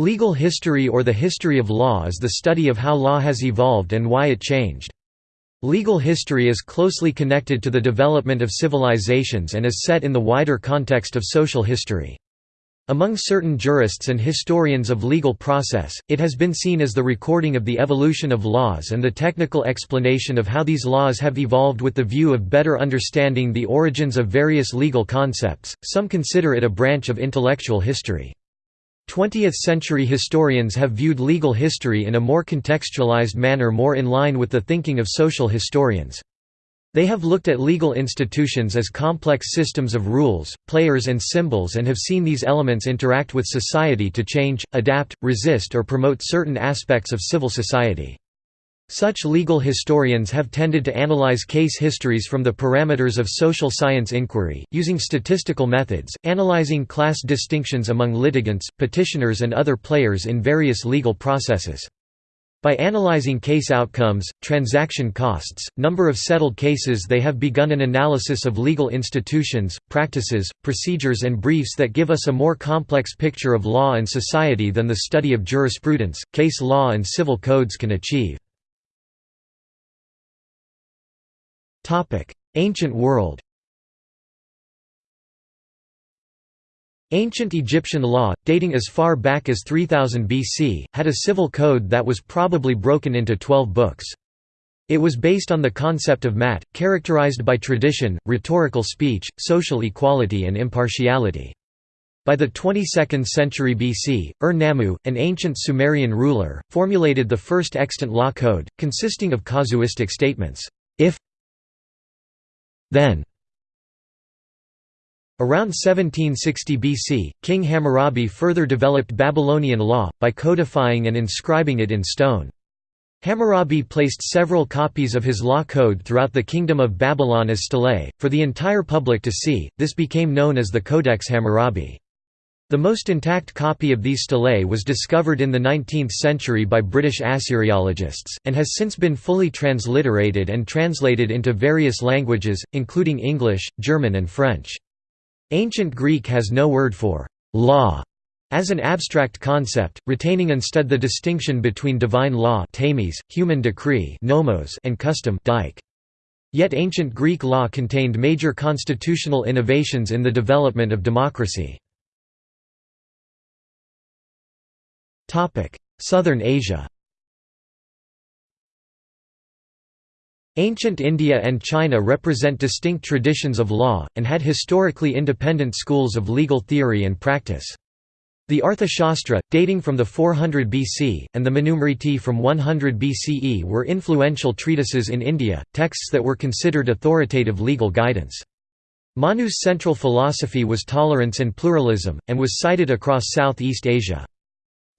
Legal history or the history of law is the study of how law has evolved and why it changed. Legal history is closely connected to the development of civilizations and is set in the wider context of social history. Among certain jurists and historians of legal process, it has been seen as the recording of the evolution of laws and the technical explanation of how these laws have evolved with the view of better understanding the origins of various legal concepts. Some consider it a branch of intellectual history. 20th-century historians have viewed legal history in a more contextualized manner more in line with the thinking of social historians. They have looked at legal institutions as complex systems of rules, players and symbols and have seen these elements interact with society to change, adapt, resist or promote certain aspects of civil society. Such legal historians have tended to analyze case histories from the parameters of social science inquiry, using statistical methods, analyzing class distinctions among litigants, petitioners and other players in various legal processes. By analyzing case outcomes, transaction costs, number of settled cases they have begun an analysis of legal institutions, practices, procedures and briefs that give us a more complex picture of law and society than the study of jurisprudence, case law and civil codes can achieve. Ancient world Ancient Egyptian law, dating as far back as 3000 BC, had a civil code that was probably broken into twelve books. It was based on the concept of Ma'at, characterized by tradition, rhetorical speech, social equality and impartiality. By the 22nd century BC, Ur-Nammu, an ancient Sumerian ruler, formulated the first extant law code, consisting of casuistic statements, if then Around 1760 BC, King Hammurabi further developed Babylonian law, by codifying and inscribing it in stone. Hammurabi placed several copies of his law code throughout the Kingdom of Babylon as stelae, for the entire public to see, this became known as the Codex Hammurabi. The most intact copy of these stelae was discovered in the 19th century by British Assyriologists, and has since been fully transliterated and translated into various languages, including English, German and French. Ancient Greek has no word for «law» as an abstract concept, retaining instead the distinction between divine law human decree and custom. Yet ancient Greek law contained major constitutional innovations in the development of democracy. Southern Asia Ancient India and China represent distinct traditions of law, and had historically independent schools of legal theory and practice. The Arthashastra, dating from the 400 BC, and the Manusmriti from 100 BCE were influential treatises in India, texts that were considered authoritative legal guidance. Manu's central philosophy was tolerance and pluralism, and was cited across Southeast Asia.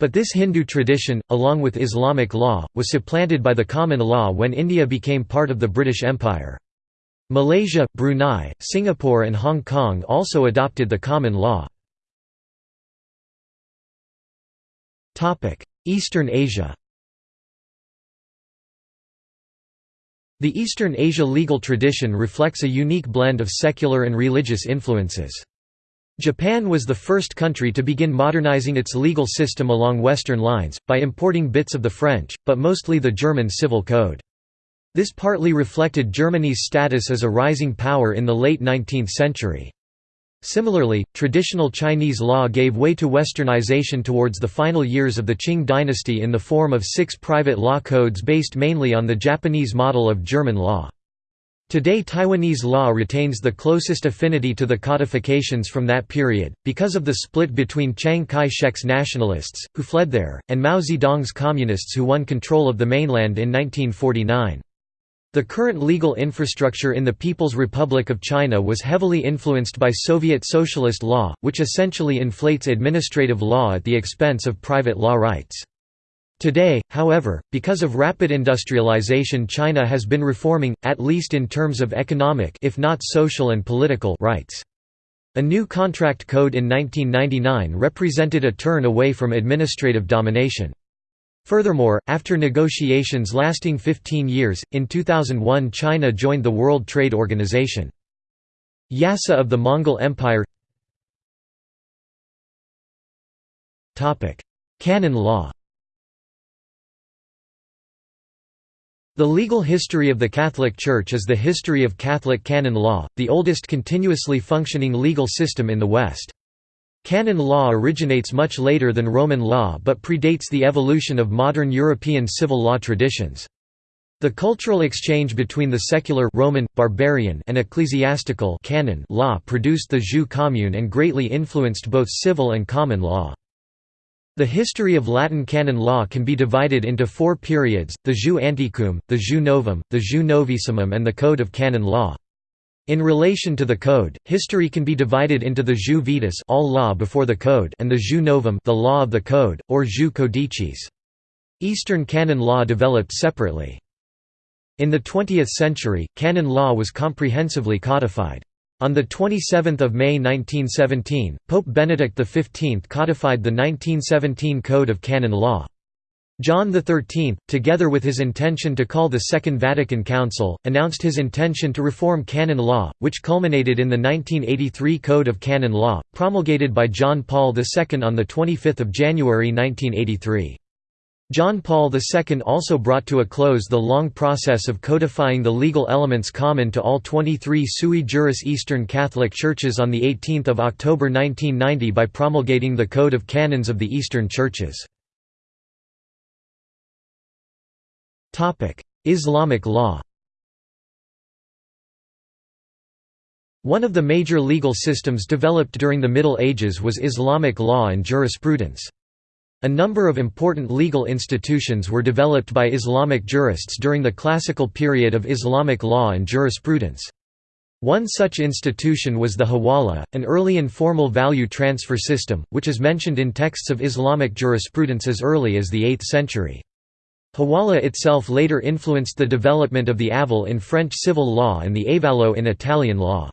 But this Hindu tradition, along with Islamic law, was supplanted by the common law when India became part of the British Empire. Malaysia, Brunei, Singapore and Hong Kong also adopted the common law. Eastern Asia The Eastern Asia legal tradition reflects a unique blend of secular and religious influences. Japan was the first country to begin modernizing its legal system along Western lines, by importing bits of the French, but mostly the German civil code. This partly reflected Germany's status as a rising power in the late 19th century. Similarly, traditional Chinese law gave way to westernization towards the final years of the Qing dynasty in the form of six private law codes based mainly on the Japanese model of German law. Today Taiwanese law retains the closest affinity to the codifications from that period, because of the split between Chiang Kai-shek's nationalists, who fled there, and Mao Zedong's communists who won control of the mainland in 1949. The current legal infrastructure in the People's Republic of China was heavily influenced by Soviet socialist law, which essentially inflates administrative law at the expense of private law rights. Today, however, because of rapid industrialization China has been reforming, at least in terms of economic if not social and political rights. A new contract code in 1999 represented a turn away from administrative domination. Furthermore, after negotiations lasting 15 years, in 2001 China joined the World Trade Organization. Yasa of the Mongol Empire Canon law The legal history of the Catholic Church is the history of Catholic canon law, the oldest continuously functioning legal system in the West. Canon law originates much later than Roman law but predates the evolution of modern European civil law traditions. The cultural exchange between the secular Roman, barbarian and ecclesiastical canon law produced the jus commune and greatly influenced both civil and common law. The history of Latin canon law can be divided into four periods, the jus antiquum, the jus novum, the jus novissimum and the Code of Canon Law. In relation to the Code, history can be divided into the jus vetus all law before the Code and the jus novum the law of the Code, or jus codicis. Eastern canon law developed separately. In the 20th century, canon law was comprehensively codified. On 27 May 1917, Pope Benedict XV codified the 1917 Code of Canon Law. John XIII, together with his intention to call the Second Vatican Council, announced his intention to reform canon law, which culminated in the 1983 Code of Canon Law, promulgated by John Paul II on 25 January 1983. John Paul II also brought to a close the long process of codifying the legal elements common to all 23 sui juris Eastern Catholic Churches on 18 October 1990 by promulgating the Code of Canons of the Eastern Churches. Islamic law One of the major legal systems developed during the Middle Ages was Islamic law and jurisprudence. A number of important legal institutions were developed by Islamic jurists during the classical period of Islamic law and jurisprudence. One such institution was the Hawala, an early informal value transfer system, which is mentioned in texts of Islamic jurisprudence as early as the 8th century. Hawala itself later influenced the development of the aval in French civil law and the avallo in Italian law.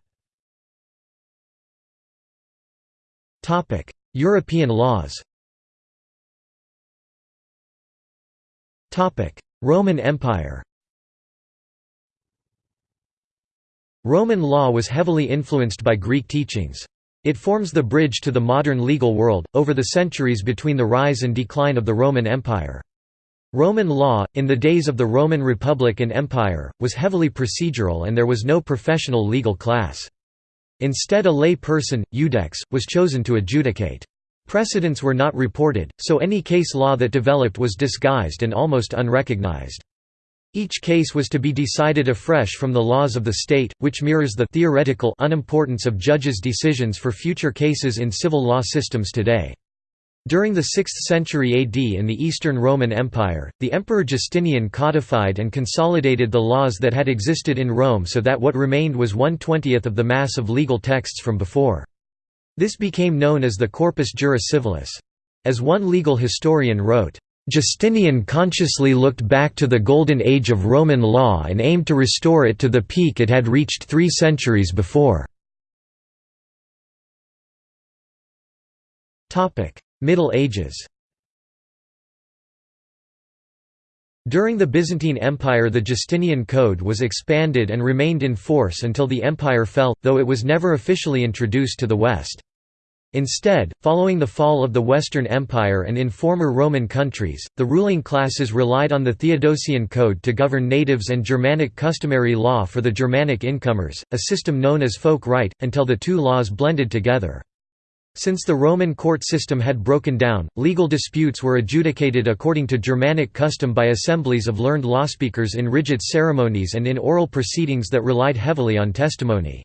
European laws Roman Empire Roman law was heavily influenced by Greek teachings. It forms the bridge to the modern legal world, over the centuries between the rise and decline of the Roman Empire. Roman law, in the days of the Roman Republic and Empire, was heavily procedural and there was no professional legal class. Instead a lay person, iudex, was chosen to adjudicate. Precedents were not reported, so any case law that developed was disguised and almost unrecognized. Each case was to be decided afresh from the laws of the state, which mirrors the theoretical unimportance of judges' decisions for future cases in civil law systems today. During the 6th century AD in the Eastern Roman Empire, the Emperor Justinian codified and consolidated the laws that had existed in Rome so that what remained was one-twentieth of the mass of legal texts from before. This became known as the Corpus Juris Civilis. As one legal historian wrote, Justinian consciously looked back to the golden age of Roman law and aimed to restore it to the peak it had reached three centuries before. Middle Ages During the Byzantine Empire the Justinian Code was expanded and remained in force until the empire fell, though it was never officially introduced to the West. Instead, following the fall of the Western Empire and in former Roman countries, the ruling classes relied on the Theodosian Code to govern natives and Germanic customary law for the Germanic incomers, a system known as folk right, until the two laws blended together. Since the Roman court system had broken down, legal disputes were adjudicated according to Germanic custom by assemblies of learned lawspeakers in rigid ceremonies and in oral proceedings that relied heavily on testimony.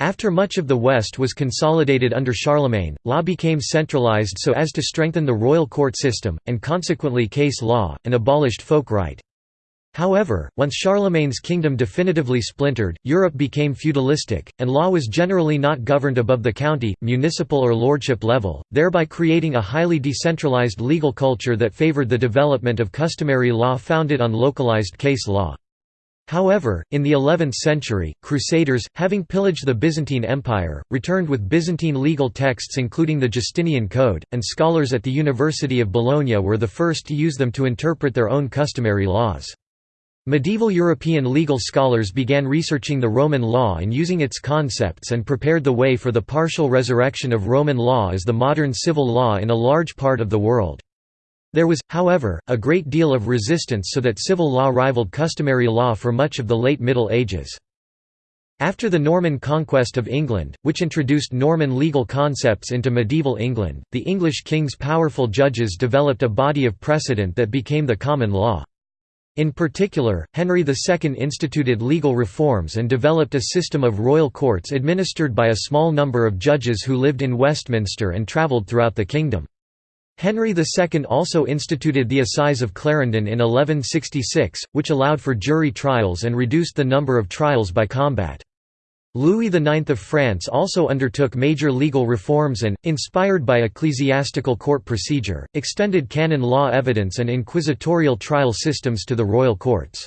After much of the West was consolidated under Charlemagne, law became centralized so as to strengthen the royal court system, and consequently case law, and abolished folk right. However, once Charlemagne's kingdom definitively splintered, Europe became feudalistic, and law was generally not governed above the county, municipal or lordship level, thereby creating a highly decentralized legal culture that favored the development of customary law founded on localized case law. However, in the 11th century, Crusaders, having pillaged the Byzantine Empire, returned with Byzantine legal texts including the Justinian Code, and scholars at the University of Bologna were the first to use them to interpret their own customary laws. Medieval European legal scholars began researching the Roman law and using its concepts and prepared the way for the partial resurrection of Roman law as the modern civil law in a large part of the world. There was, however, a great deal of resistance so that civil law rivaled customary law for much of the late Middle Ages. After the Norman conquest of England, which introduced Norman legal concepts into medieval England, the English king's powerful judges developed a body of precedent that became the common law. In particular, Henry II instituted legal reforms and developed a system of royal courts administered by a small number of judges who lived in Westminster and travelled throughout the kingdom. Henry II also instituted the Assize of Clarendon in 1166, which allowed for jury trials and reduced the number of trials by combat. Louis IX of France also undertook major legal reforms and, inspired by ecclesiastical court procedure, extended canon law evidence and inquisitorial trial systems to the royal courts.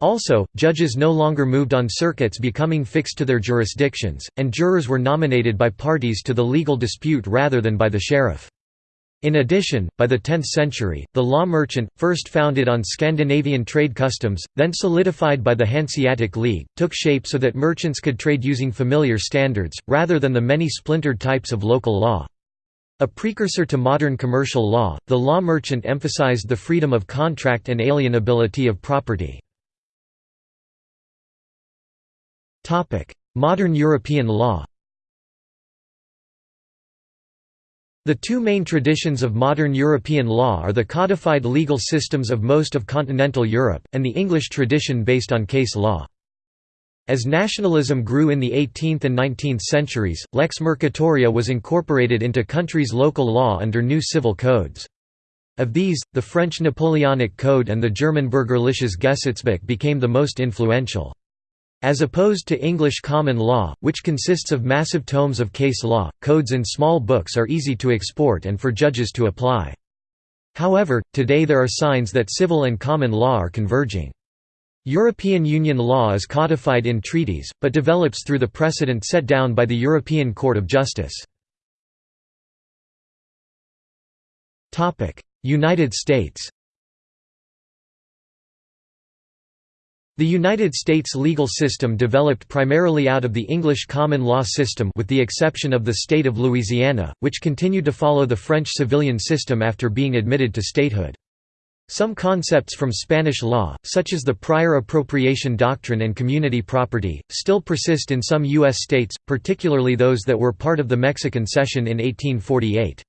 Also, judges no longer moved on circuits becoming fixed to their jurisdictions, and jurors were nominated by parties to the legal dispute rather than by the sheriff. In addition, by the 10th century, the law merchant, first founded on Scandinavian trade customs, then solidified by the Hanseatic League, took shape so that merchants could trade using familiar standards, rather than the many splintered types of local law. A precursor to modern commercial law, the law merchant emphasized the freedom of contract and alienability of property. Modern European law The two main traditions of modern European law are the codified legal systems of most of continental Europe, and the English tradition based on case law. As nationalism grew in the 18th and 19th centuries, lex mercatoria was incorporated into countries' local law under new civil codes. Of these, the French Napoleonic Code and the German Bürgerliches Gesetzbuch became the most influential. As opposed to English common law, which consists of massive tomes of case law, codes in small books are easy to export and for judges to apply. However, today there are signs that civil and common law are converging. European Union law is codified in treaties, but develops through the precedent set down by the European Court of Justice. United States The United States legal system developed primarily out of the English common law system with the exception of the state of Louisiana, which continued to follow the French civilian system after being admitted to statehood. Some concepts from Spanish law, such as the prior appropriation doctrine and community property, still persist in some U.S. states, particularly those that were part of the Mexican Cession in 1848.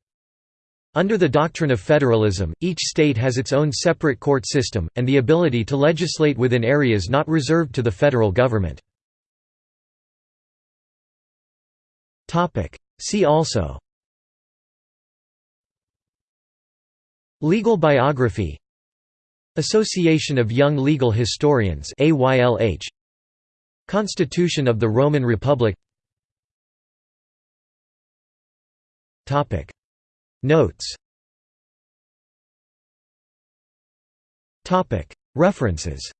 Under the doctrine of federalism, each state has its own separate court system, and the ability to legislate within areas not reserved to the federal government. See also Legal biography Association of Young Legal Historians Constitution of the Roman Republic Notes References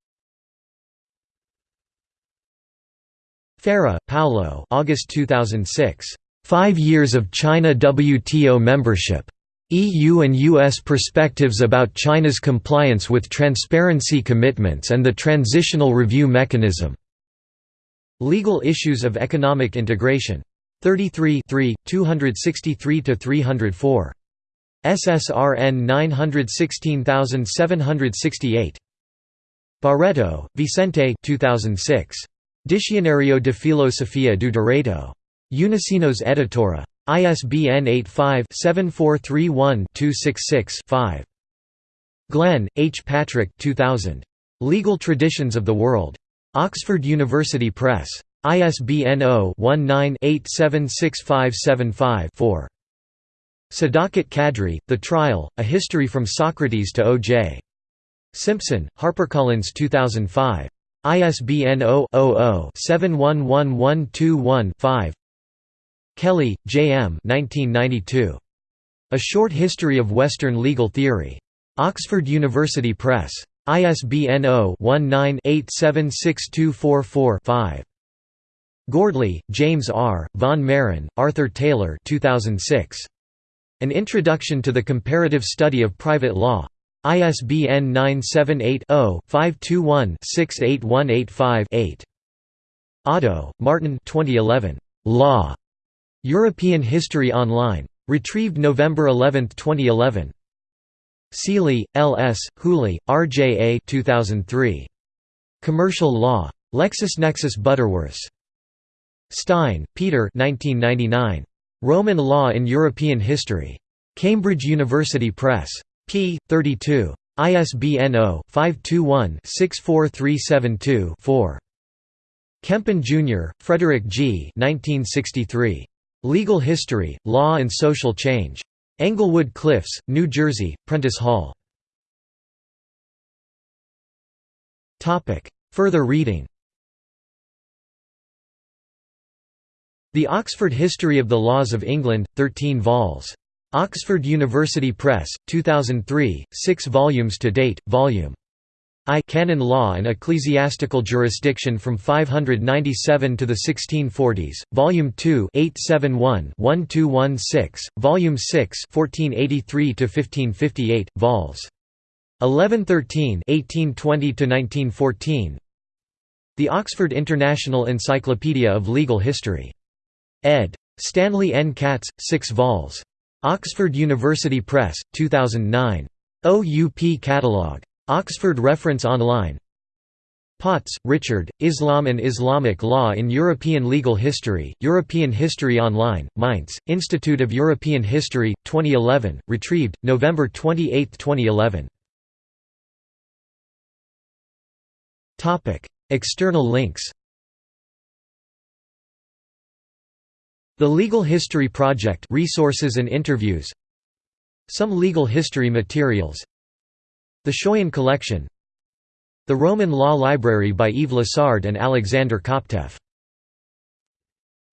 Farah, Paulo August 2006. Five Years of China WTO Membership. EU and US Perspectives about China's Compliance with Transparency Commitments and the Transitional Review Mechanism. Legal Issues of Economic Integration. 33 263–304. SSRN 916768. Barreto, Vicente 2006. Diccionario de Filosofía do Direito. Unisinos Editora. ISBN 85-7431-266-5. Glenn, H. Patrick 2000. Legal Traditions of the World. Oxford University Press. ISBN 0-19-876575-4. Sadakat Kadri, The Trial, A History from Socrates to O.J. Simpson, HarperCollins 2005. ISBN 0-00-711121-5 Kelly, J. M. 1992. A Short History of Western Legal Theory. Oxford University Press. ISBN 0-19-876244-5. Gordley, James R., Von Mehren, Arthur Taylor 2006. An Introduction to the Comparative Study of Private Law. ISBN 978-0-521-68185-8. Otto, Martin 2011. Law. European History Online. Retrieved November 11, 2011. Sealy, L. S., Hooley, R. J. A. 2003. Commercial Law. LexisNexis Butterworths. Stein, Peter 1999. Roman Law in European History. Cambridge University Press. p. 32. ISBN 0-521-64372-4. Kempin, Jr., Frederick G. 1963. Legal History, Law and Social Change. Englewood Cliffs, New Jersey, Prentice Hall. Further reading The Oxford History of the Laws of England, 13 vols. Oxford University Press, 2003, 6 volumes to date, Volume I Canon Law and Ecclesiastical Jurisdiction from 597 to the 1640s, Volume 2 871-1216, Volume 6 1483–1558, vols. 1113 1820–1914 The Oxford International Encyclopedia of Legal History. Ed. Stanley N. Katz, 6 vols. Oxford University Press, 2009. OUP Catalogue. Oxford Reference Online. Potz, Richard, Islam and Islamic Law in European Legal History, European History Online, Mainz, Institute of European History, 2011, retrieved, November 28, 2011. External links The Legal History Project resources and interviews. Some legal history materials. The Schoyen Collection. The Roman Law Library by Yves Lassard and Alexander Kopteff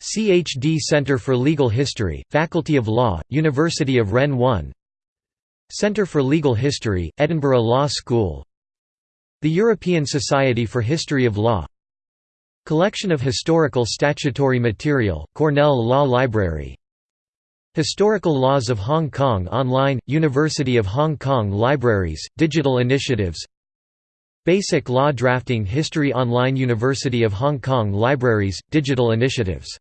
CHD Center for Legal History, Faculty of Law, University of Rennes 1 Center for Legal History, Edinburgh Law School. The European Society for History of Law Collection of Historical Statutory Material, Cornell Law Library. Historical Laws of Hong Kong Online, University of Hong Kong Libraries, Digital Initiatives. Basic Law Drafting History Online University of Hong Kong Libraries, Digital Initiatives